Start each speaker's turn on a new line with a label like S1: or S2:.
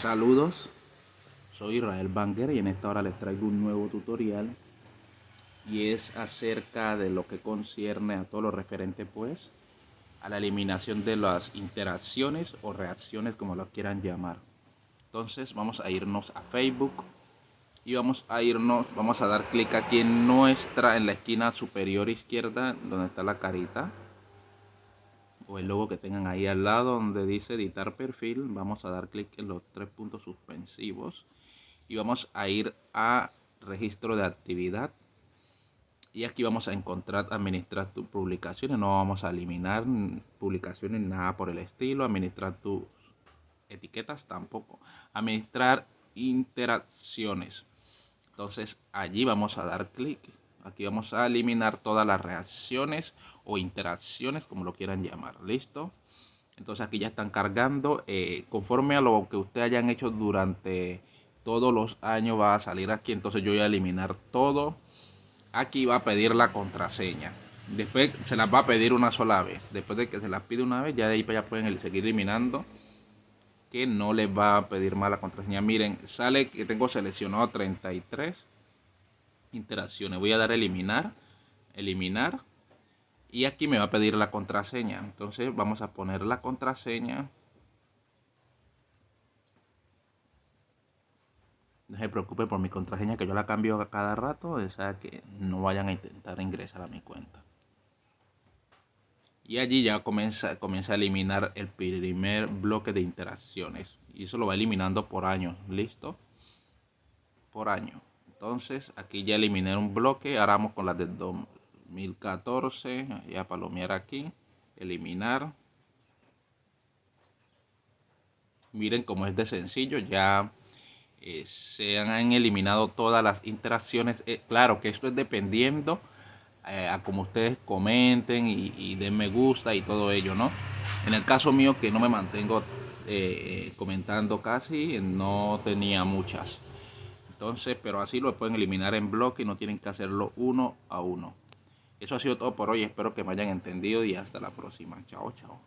S1: Saludos, soy Israel Banger y en esta hora les traigo un nuevo tutorial y es acerca de lo que concierne a todo lo referente pues a la eliminación de las interacciones o reacciones como lo quieran llamar. Entonces vamos a irnos a Facebook y vamos a irnos, vamos a dar clic aquí en nuestra, en la esquina superior izquierda donde está la carita o el logo que tengan ahí al lado donde dice editar perfil, vamos a dar clic en los tres puntos suspensivos y vamos a ir a registro de actividad. Y aquí vamos a encontrar administrar tus publicaciones, no vamos a eliminar publicaciones, nada por el estilo, administrar tus etiquetas tampoco, administrar interacciones. Entonces allí vamos a dar clic Aquí vamos a eliminar todas las reacciones o interacciones, como lo quieran llamar. ¿Listo? Entonces aquí ya están cargando. Eh, conforme a lo que ustedes hayan hecho durante todos los años va a salir aquí. Entonces yo voy a eliminar todo. Aquí va a pedir la contraseña. Después se las va a pedir una sola vez. Después de que se las pide una vez, ya de ahí para allá pueden seguir eliminando. Que no les va a pedir más la contraseña. Miren, sale que tengo seleccionado 33 interacciones. Voy a dar eliminar, eliminar. Y aquí me va a pedir la contraseña. Entonces vamos a poner la contraseña. No se preocupe por mi contraseña que yo la cambio a cada rato. O sea que no vayan a intentar ingresar a mi cuenta. Y allí ya comienza, comienza a eliminar el primer bloque de interacciones. Y eso lo va eliminando por año. ¿Listo? Por año. Entonces aquí ya eliminé un bloque. Ahora vamos con la del 2014. Ya palomear aquí. Eliminar. Miren cómo es de sencillo. Ya eh, se han eliminado todas las interacciones. Eh, claro que esto es dependiendo eh, a como ustedes comenten y, den me gusta y todo ello, ¿no? En el caso mío que no me mantengo comentando casi, no tenía muchas. Entonces, pero así lo pueden eliminar en bloque y no tienen que hacerlo uno a uno. Eso ha sido todo por hoy. Espero que me hayan entendido y hasta la próxima. Chao, chao.